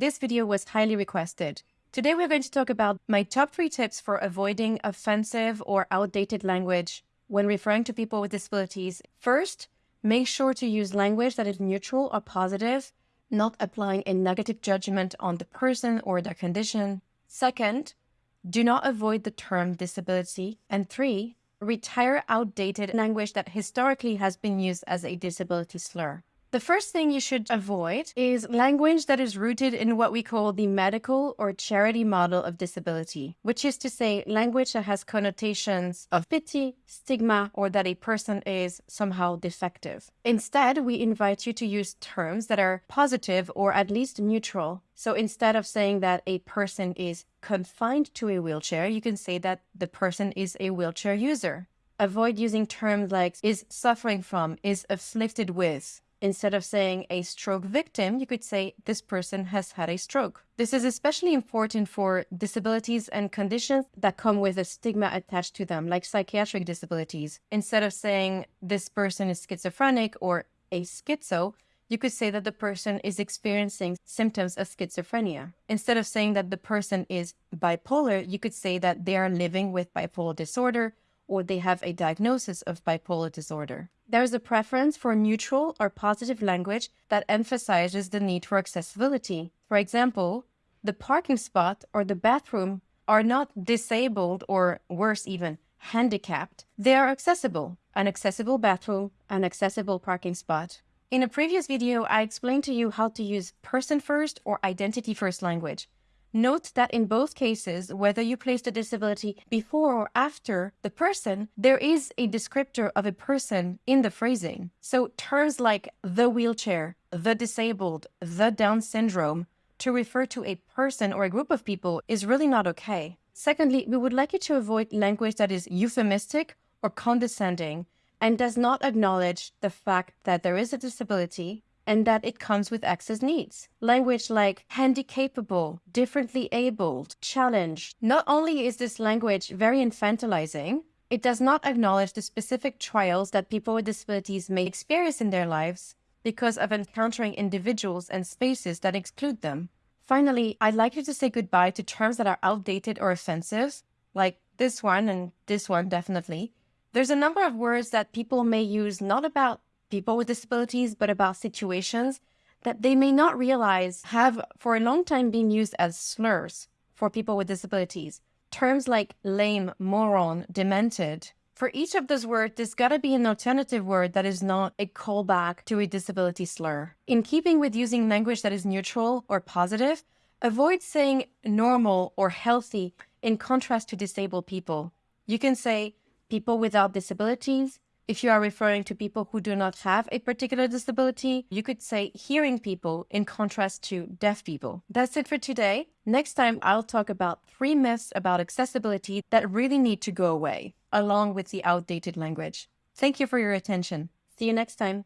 This video was highly requested. Today we're going to talk about my top three tips for avoiding offensive or outdated language when referring to people with disabilities. First, make sure to use language that is neutral or positive, not applying a negative judgment on the person or their condition. Second, do not avoid the term disability. And three, retire outdated language that historically has been used as a disability slur. The first thing you should avoid is language that is rooted in what we call the medical or charity model of disability, which is to say language that has connotations of pity, stigma, or that a person is somehow defective. Instead, we invite you to use terms that are positive or at least neutral. So instead of saying that a person is confined to a wheelchair, you can say that the person is a wheelchair user. Avoid using terms like is suffering from, is afflicted with, Instead of saying a stroke victim, you could say this person has had a stroke. This is especially important for disabilities and conditions that come with a stigma attached to them, like psychiatric disabilities. Instead of saying this person is schizophrenic or a schizo, you could say that the person is experiencing symptoms of schizophrenia. Instead of saying that the person is bipolar, you could say that they are living with bipolar disorder or they have a diagnosis of bipolar disorder. There is a preference for neutral or positive language that emphasizes the need for accessibility. For example, the parking spot or the bathroom are not disabled or worse even, handicapped. They are accessible, an accessible bathroom, an accessible parking spot. In a previous video, I explained to you how to use person-first or identity-first language. Note that in both cases, whether you place the disability before or after the person, there is a descriptor of a person in the phrasing. So terms like the wheelchair, the disabled, the Down syndrome, to refer to a person or a group of people is really not okay. Secondly, we would like you to avoid language that is euphemistic or condescending and does not acknowledge the fact that there is a disability and that it comes with access needs. Language like handicapable, differently abled, challenged. Not only is this language very infantilizing, it does not acknowledge the specific trials that people with disabilities may experience in their lives because of encountering individuals and spaces that exclude them. Finally, I'd like you to say goodbye to terms that are outdated or offensive, like this one and this one definitely. There's a number of words that people may use not about people with disabilities, but about situations that they may not realize have for a long time been used as slurs for people with disabilities. Terms like lame, moron, demented. For each of those words, there's got to be an alternative word that is not a callback to a disability slur. In keeping with using language that is neutral or positive, avoid saying normal or healthy in contrast to disabled people. You can say people without disabilities, if you are referring to people who do not have a particular disability, you could say hearing people in contrast to deaf people. That's it for today. Next time, I'll talk about three myths about accessibility that really need to go away, along with the outdated language. Thank you for your attention. See you next time.